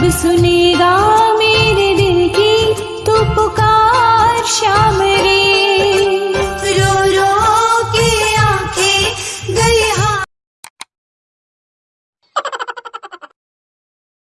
सब सुनेगा